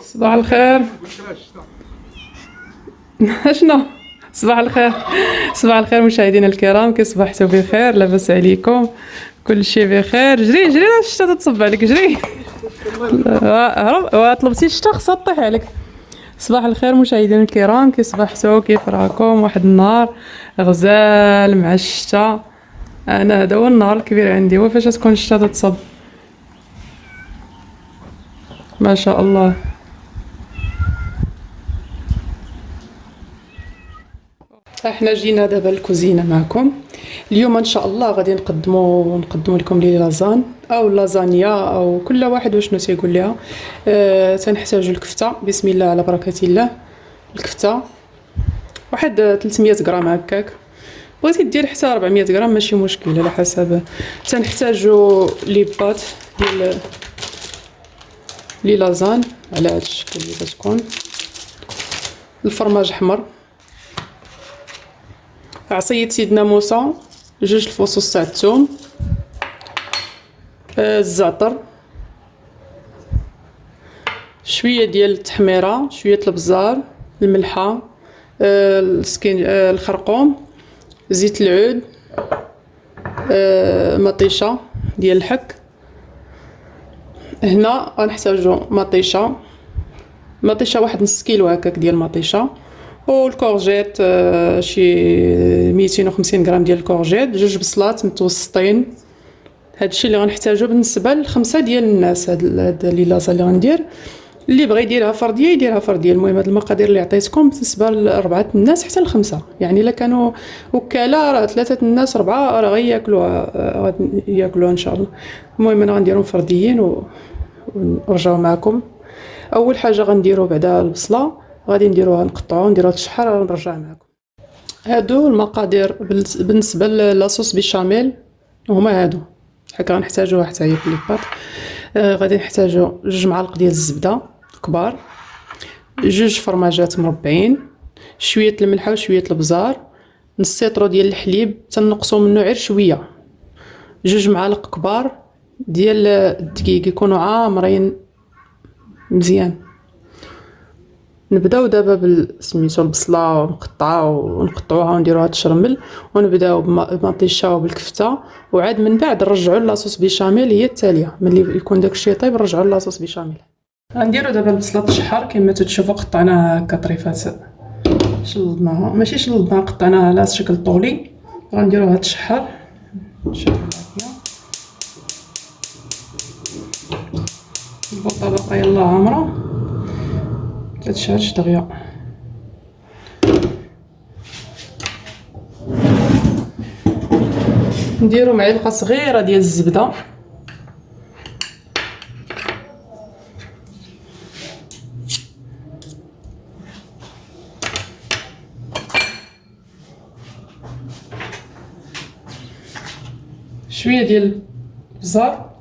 صباح الخير. شنو؟ صباح الخير. صباح الخير مشاهدينا الكرام كي صبحتوا بخير لاباس عليكم. كل شيء بخير. جري جري الشتا تتصب عليك جري. هرب طلبتي الشتا خصها تطيح عليك. صباح الخير مشاهدينا الكرام كي صبحتوا كيف راكم؟ واحد النهار غزال مع الشتا. أنا هذا هو النهار الكبير عندي. هو فاش تكون الشتا تتصب؟ ما شاء الله. إحنا جينا دابا الكوزينة معكم. اليوم إن شاء الله غادي نقدموا نقدموا لكم لي لازان أو لازانيا أو كل واحد وشنو تيقول لها أه تنحتاجوا الكفتة. بسم الله على بركة الله. الكفتة. واحد 300 غرام هكاك. بغيتي دير حتى 400 غرام ماشي مشكل على حسب. تنحتاجوا لي بات ديال لي لازان. على هذا الشكل اللي كتكون الفرماج أحمر. عصية سيدنا موسى جوج الفصوص تاع الثوم آه الزعتر شوية ديال التحميرة شوية البزار الملحة آه السكين آه الخرقوم زيت العود مطيشة ديال الحك. هنا غنحتاجو مطيشة. مطيشة واحد نص كيلو هكاك ديال المطيشه والكورجيت آه، شي 250 غرام ديال الكورجيت جوج بصلات متوسطين. هادشي اللي غنحتاجو بالنسبة لخمسة ديال الناس هاد لي لاصة اللي غندير. اللي بغى يديرها فرديه يديرها فرديه المهم هاد المقادير اللي عطيتكم بالنسبة لأربعة الناس حتى لخمسة. يعني إلا كانوا وكالة راه ثلاثة الناس اربعه راه غياكلوها غادي ياكلوها إن شاء الله. المهم أنا غنديرهم فرديين و... ونرجعو معكم. أول حاجة غنديرو بعدا البصلة. غادي نديروها نقطعوها نديروها تشحر ونرجع معكم هادو المقادير بالنسبة لاصوص بيشاميل هما هادو. هكا غنحتاجوها حتى هي في لي آه غادي نحتاجو جوج معالق ديال الزبدة كبار. جوج فرماجات مربعين. شوية الملحة وشوية البزار. نص سيطرو ديال الحليب تنقصو منه غير شوية. جوج معالق كبار ديال الدقيق يكونوا عامرين مزيان. نبداو دابا بالسميتو البصلة ونقطعها ونقطعوها ونديروها تشرمل ونبداو بمطيشة وبالكفتة. وعاد من بعد نرجعو لاصوص بيشاميل هي التالية. ملي يكون داكشي طيب نرجعو لاصوص بيشاميل. غنديرو دابا البصلة تشحر كما تشوفوا قطعناها هكا طريفات شلضناها ماشي شلضناها قطعناها على شكل طولي. غنديروها تشحر شوفوا البوطه باقا يلاه عامرة. تتشالش دغيا نديرو معلقه صغيرة ديال الزبدة. شوية ديال البزار.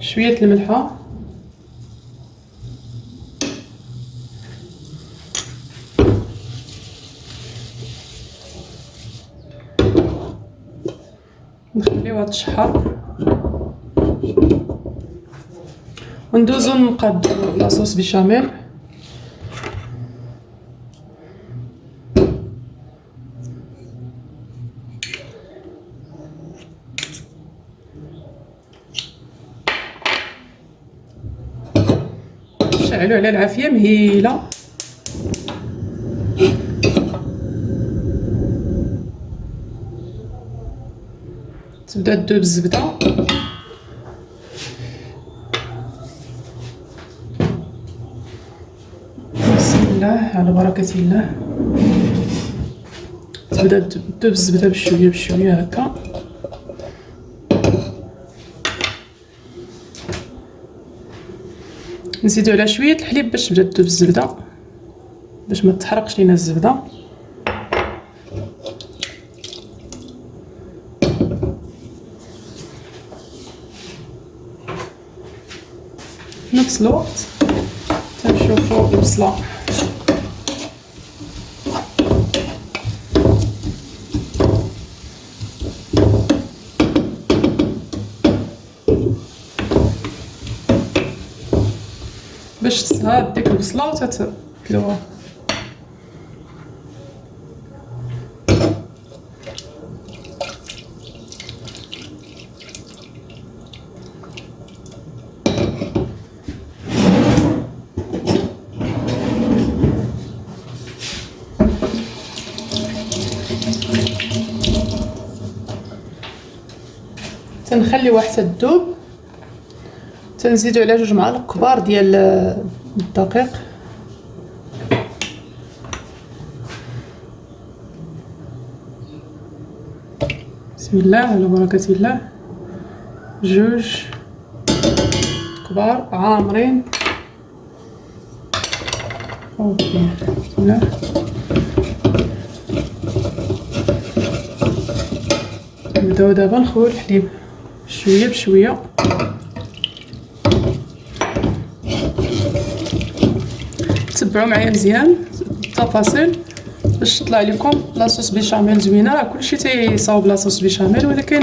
شوية الملحة نخليوها تشحر. وندوزو نقادو لاصوص بيشاميل نشعلو على العافية مهيلة. تبدا تذوب الزبده بسم الله على بركة الله. تبدأ تذوب الزبده بشوية بشوية هكا. نزيدو على شوية الحليب باش تبدأ تذوب الزبده باش ما تحرقش لينا الزبده slått. Ter se på omslag. باش تصهى ديك البصله وتتبلوها تنخليوها حتى تذوب تنزيدو على جوج معالق كبار ديال الدقيق. بسم الله على بركة الله. جوج كبار عامرين. أوكي بسم الله. نبداو دابا نخويو الحليب. شوية بشوية. تبعوا معايا مزيان. التفاصيل. باش تطلع لكم لاصوص بيشاميل زوينة. راه كلشي تيصاوب لاصوص بيشاميل ولكن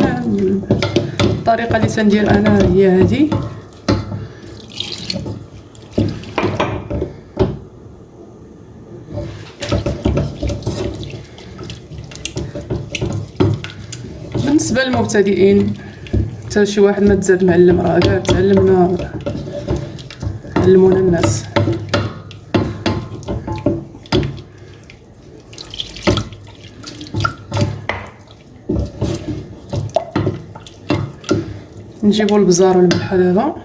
الطريقة اللي تندير أنا هي هذه بالنسبة للمبتدئين حتى شي واحد ما تزاد معلم راه كاع تعلمنا علمونا الناس. نجيبو البزار والملحة دابا.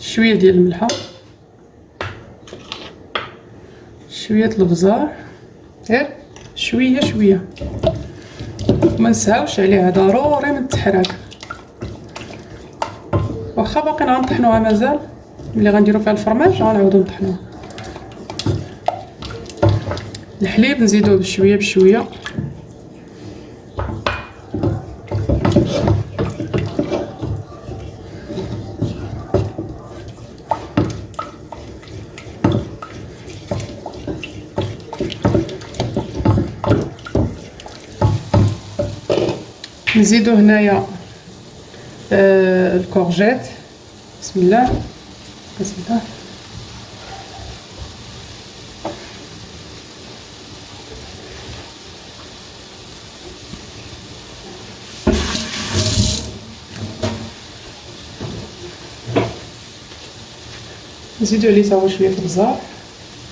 شوية ديال الملحة. شوية البزار. غير شوية شوية. ما نساوش عليها. ضروري من التحراك. واخا باقي غنطحنوها مازال. ملي غنديرو فيها الفرماج غنعاودو نطحنوها. الحليب نزيدوه بشوية بشوية. نزيدو هنايا آه الكورجيت. بسم الله. بسم الله. نزيدو عليه تا شوية البزار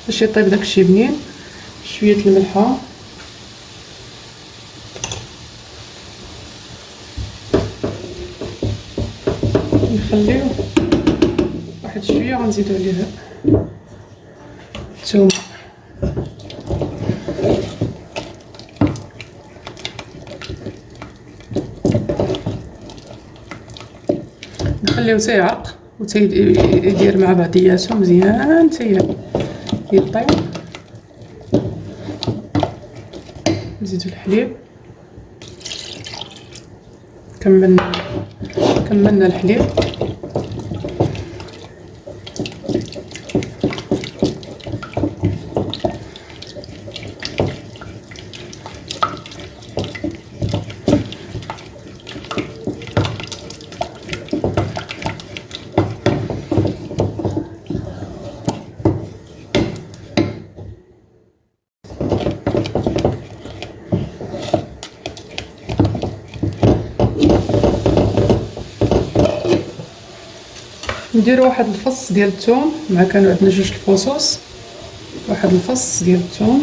باش يطيب داكشي بنين شوية الملحة. نخليو واحد شوية غنزيدو عليه الثومه نخليو تيعرق و تيدير مع بعضياتو مزيان تي يطيب نزيدو الحليب. كملنا كملنا الحليب. نديرو واحد الفص ديال الثوم مع كانوا عندنا جوج الفصوص واحد الفص ديال الثوم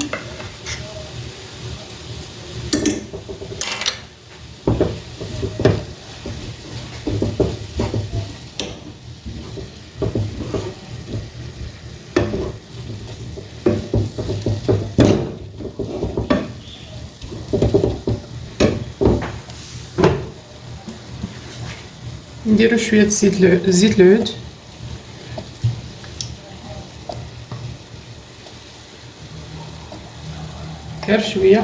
نديرو شوية زيت العود. غير شوية.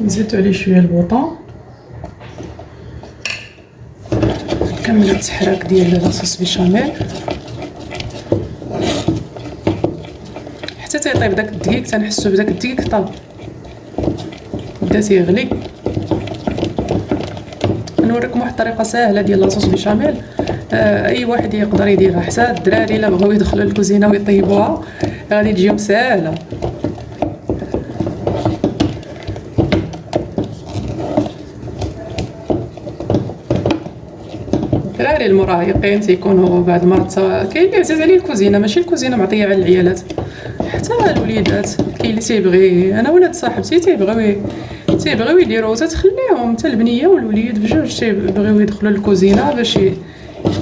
نزيدو عليه شوية البوطون كمل التحراك ديال لاصوص بيشاميل حتى تيطيب داك الدقيق تنحسو بداك الدقيق طاب. بدا تيغلي. نوريكم واحد الطريقة ساهلة ديال لاصوص بيشاميل أي واحد يقدر يديرها حتى الدراري إلا بغاو يدخلوا للكوزينة ويطيبوها. غادي تجيهم ساهله الدراري المراهقين تيكونوا بعض المرات كاين اللي عزيز عليه الكوزينة ماشي الكوزينة معطية على العيالات حتى الوليدات. كاين اللي تيبغي أنا ولاد صاحبتي تيبغيو تيبغيو يديروا تتخليهم حتى البنية والوليد بجوج تيبغيو يدخلوا للكوزينة باش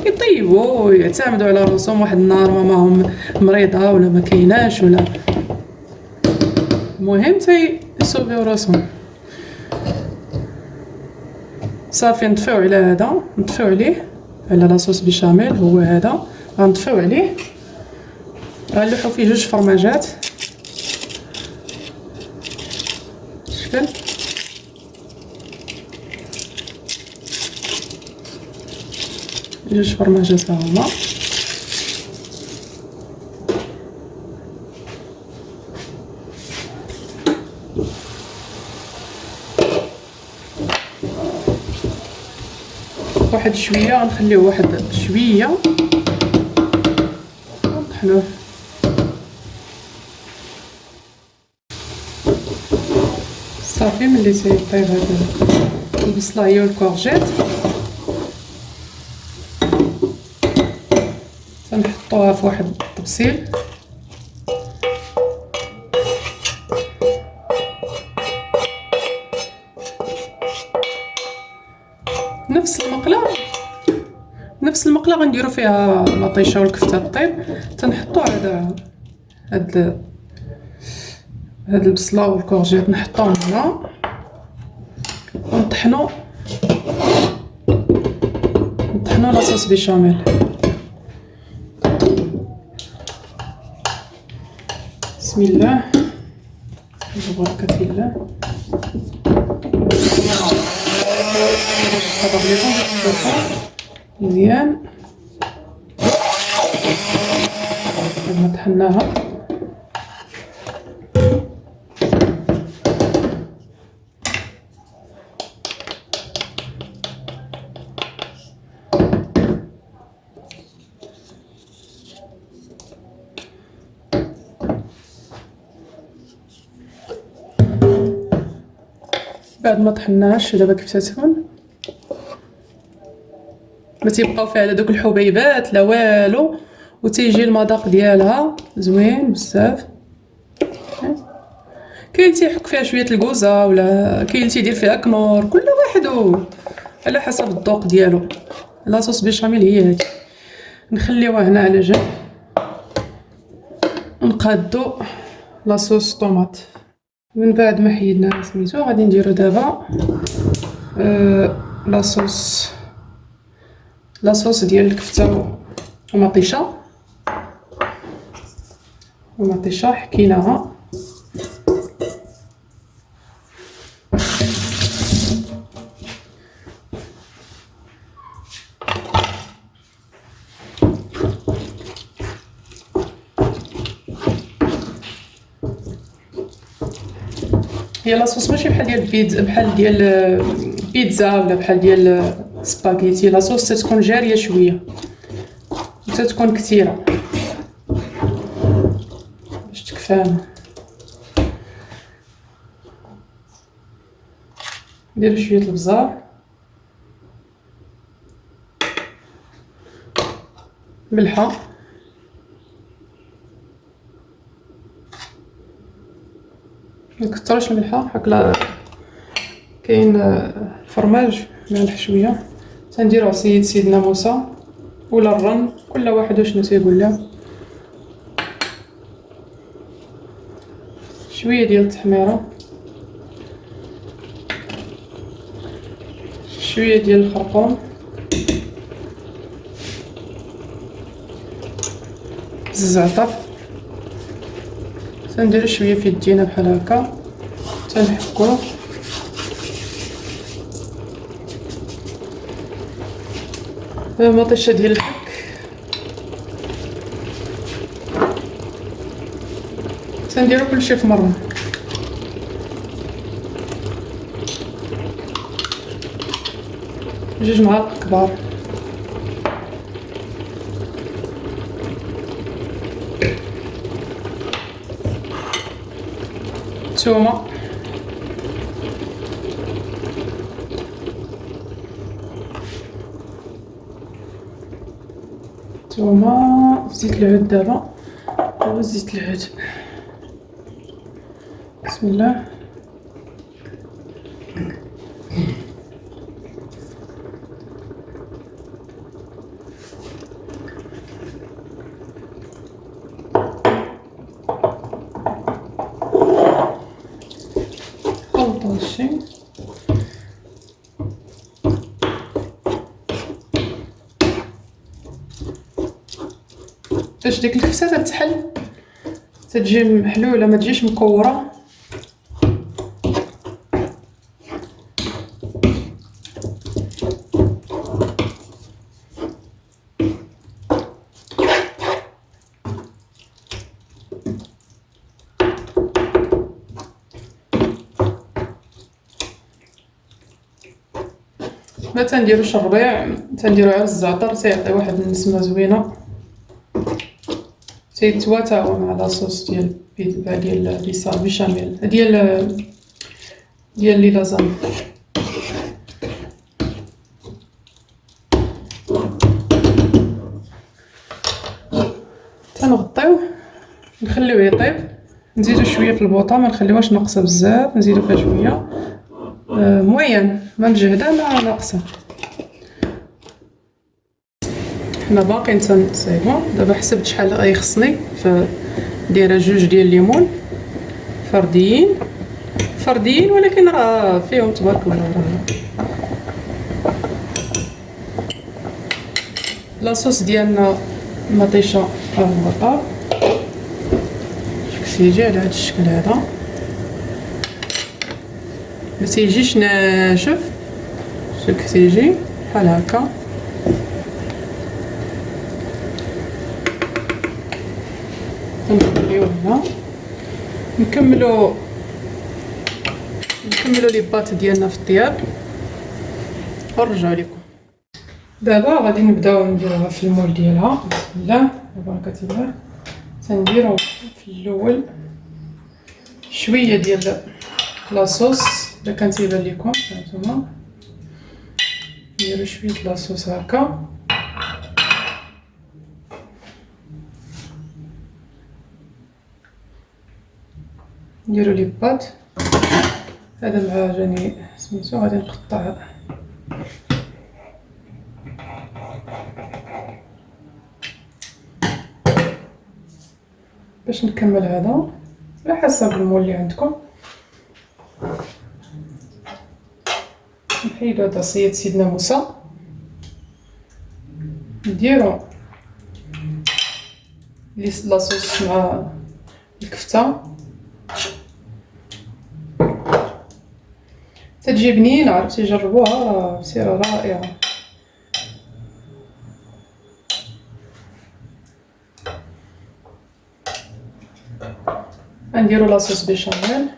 يطيبوا ويعتمدوا على رأسهم واحد النهار ماماهم مريضة ولا ما كايناش ولا. المهم تيسوفيو رأسهم. صافي نطفيو على هذا نطفيو عليه على لاصوص بيشاميل هو هذا. غنطفيو عليه. غنلوحو فيه جوج فرماجات. جوج فرماجات هما. واحد شوية غنخليوه واحد شوية. نطحنوه صافي ملي تيطيب هاد البصله هي والكورجيت. تنحطوها في واحد الطبسيل نفس المقلة. نفس المقلة غنديرو فيها مطيشه والكفتة طيب تنحطو هذا هاد هاد البصلة والكورجيت نحطوهم هنا. ونطحنو نطحنو لاصوص بيشاميل. بسم الله. ببركة الله. مزيان بعد ما طحناها بعد ما طحناهاش دابا تتكون ما تيبقاو فيها لا دوك الحبيبات لا والو. وتيجي المذاق ديالها. زوين بزاف. كاين تيحك فيها شوية الكوزة ولا كاين تيدير فيها كنور كل واحد على حسب الذوق ديالو. لاصوص بيشاميل هي هادي. نخليوها هنا على جنب. نقادو لاصوص طوماط. من بعد ما حيدنا سميتو غادي نديرو دابا آه لاصوص لاصوص ديال الكفتة ومطيشة. ومطيشة حكيناها. هي لاصوص ماشي بحال ديال بيتزا بحال ديال بيتزا ولا بحال ديال سباغيتي. لاصوص تتكون جارية شوية. تتكون كثيرة. باش تكفانا نديرو شوية البزار. ملحة. مكترش الملحه هكلا كاين الفرماج مالح شوية تنديرو عصيد سيدنا موسى ولا الرن كل واحد وشنو تيقول له. شوية ديال التحميرة. شوية ديال الخرقوم. الزعتر. تندير شوية في يدينا بحال هكا. تنحكوه مطيشة ديال الحك. تنديرو كلشي في مرة. جوج معالق كبار. تومه تومه زيت العود دابا زيت العود بسم الله باش ديك الكفته تتحل؟ تتجي محلولة ما تجيش مكورة؟ ما تنديروش الربيع تنديرو على الزعتر تيعطي واحد النسمة زوينة. تيتواتاو مع لاصوص ديال ديال بيصال بيشاميل ديال ديال لي لازاني تنغطيوه نخليوه يطيب نزيدو شوية في البوطة ما نخليوهاش ناقصة بزاف نزيدو فيها شوية. آه موين ما مجهده ما ناقصة. حنا باقيين تنصايبو دابا حسبت شحال غيخصني فدايره جوج ديال الليمون. فرديين. فرديين ولكن راه فيهم تبارك الله راه. لاصوص ديالنا مطيشه راه هو كتيجي على هذا الشكل هذا. ما تيجيش ناشف. شوف كتيجي بحال هكا. هنا نكملو نكملو لي بات ديالنا في الطياب. ونرجعو لكم. دابا غادي نبداو نديروها في المول ديالها. بسم الله وبركة الله. تنديرو في الأول شوية ديال لاصوص الا كان تيبان لكم هانتوما نديرو شوية لاصوص هكا. نديرو لي بات هذا العجاني سميتو غادي نقطع. باش نكمل هذا على حسب المول اللي عندكم. نحيدو هذا صيد سيدنا موسى. نديرو لاصوص مع الكفتة. تتجي بنينه عرفتي جربوها سيرة رائعة. نديرو لاصوص بيشاميل.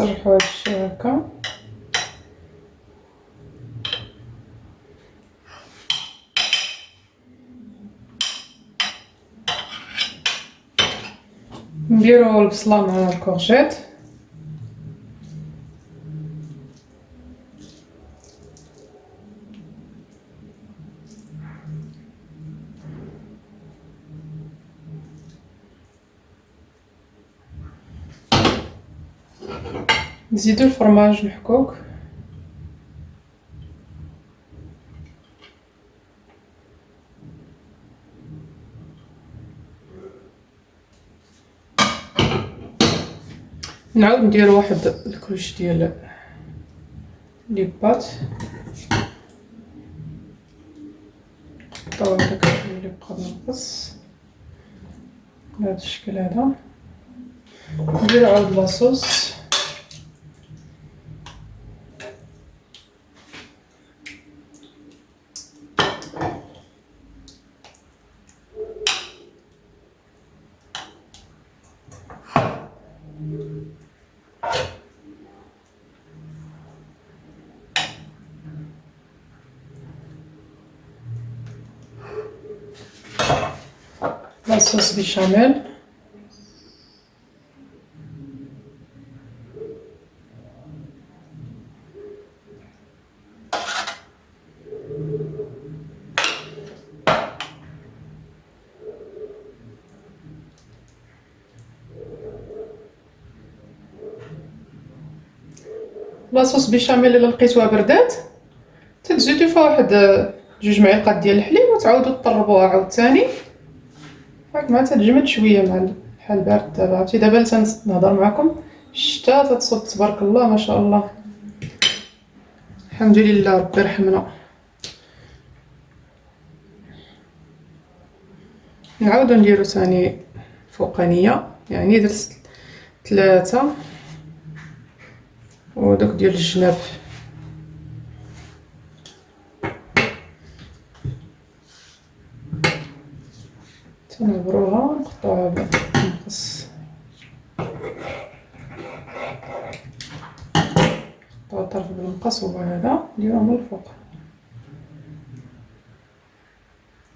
نسرحو هادشي هكا. نديرو البصلة مع الكورجيت. نزيدو الفرماج محكوك. نعاود ندير واحد الكوش ديال لي بات. نقطعو هداك اللي بقى ناقص. بهذا الشكل هذا. ندير عاود لاصوص لاصوص بيشاميل لاصوص بيشاميل الا لقيتوها بردات تزيدو فيها واحد جوج معالق ديال الحليب وتعاودو طربوها عاوتاني مع تتجمد شوية مع الحال بارد دابا عرفتي؟ دابا تنهضر معكم الشتا تتصد تبارك الله ما شاء الله. الحمد لله ربي رحمنا نعاودو نديرو ثاني فوقانية. يعني درت ثلاثة. ودوك ديال الجناب. تنعبروها نقطعوها بالمقص نقطعو الطرف بالمقص هو هذا نديروه من الفوق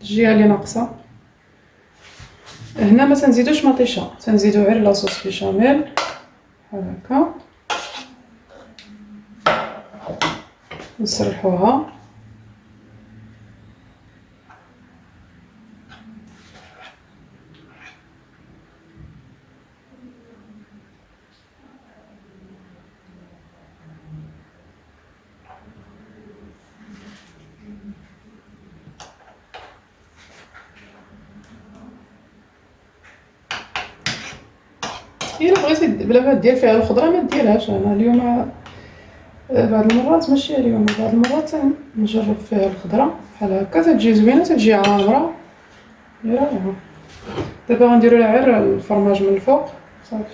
الجهه اللي ناقصه هنا ما تنزيدوش مطيشه تنزيدو غير لاصوص بيشاميل بحال هكا نسرحوها الا بغيتي بلا ما دير فيها الخضرة ما ديرهاش. أنا اليوم آه، بعض المرات ماشي اليوم بعض المرات نجرب فيها الخضرة. بحال هكا تتجي زوينة تتجي عامره يا رائعه دابا غنديرو لها غير الفرماج من الفوق. صافي.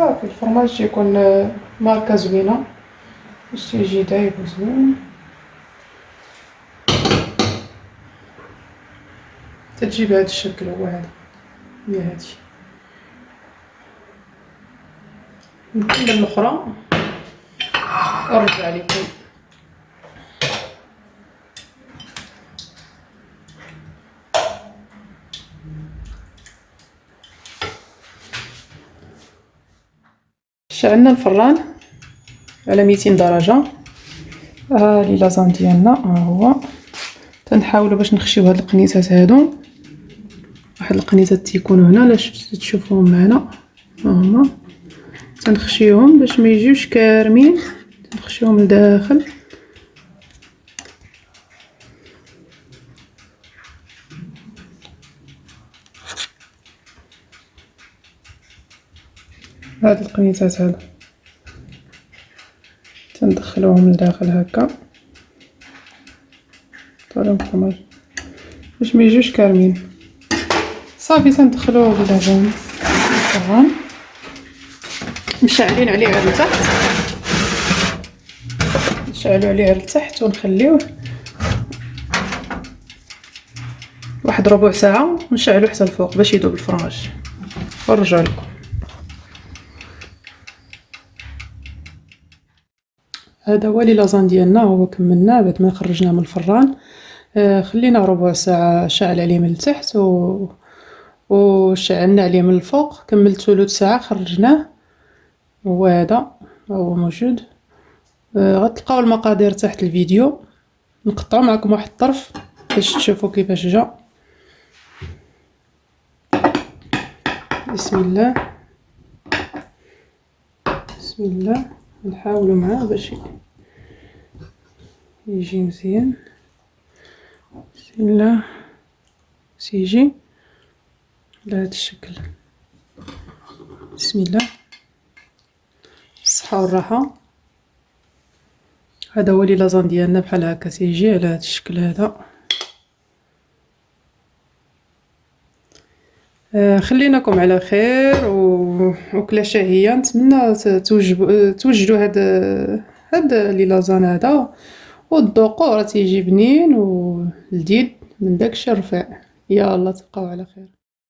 صافي الفرماج تيكون ماركه زوينه باش تيجي دايب وزوين تتجي بهذا الشكل هو هذا. هي هادي نكمل الأخرى. ونرجع لكم. شعلنا الفران؟ على 200 درجة. ها لي لازان ديالنا ها هو. تنحاولوا باش نخشيو هاد القنيتات هادو. واحد القنيتات تيكونوا هنا لا تشوفوهم معنا. ها هما. تنخشيهم باش ما يجيوش كارمين. تنخشيهم لداخل هاد القنيتات هادو. تندخلوهم لداخل هكا. طالعهم الفرماج باش ما يجوش كارمين. صافي تندخلوه باللبن الفران مشعلين عليه غير لتحت. نشعلو عليه غير لتحت ونخليوه واحد ربع ساعة ونشعلو حتى الفوق باش يذوب الفرماج ونرجع لكم هذا هو لي لازان ديالنا هو كملناه بعد ما خرجناه من الفران. آه خلينا ربع ساعة شعل عليه من التحت و وشعلنا عليه من الفوق. كملت ثلث ساعة خرجناه. هو هذا هو موجود. آه غتلقاو المقادير تحت الفيديو. نقطعو معكم واحد الطرف باش تشوفوا كيفاش جا. بسم الله. بسم بسم الله. نحاولو معاه باش يجي مزيان. الله. سيجي. على الشكل. بسم الله. الصحة والراحة. هذا هو لي لازان ديالنا بحال هكا. تيجي على هذا الشكل هذا. خليناكم على خير و... شهية نتمنى توجبوا توجدوا هاد هاد لي لازان هذا. وتذوقوه راه تيجي بنين ولذيذ من داكشي الرفيع يلا تبقاو على خير.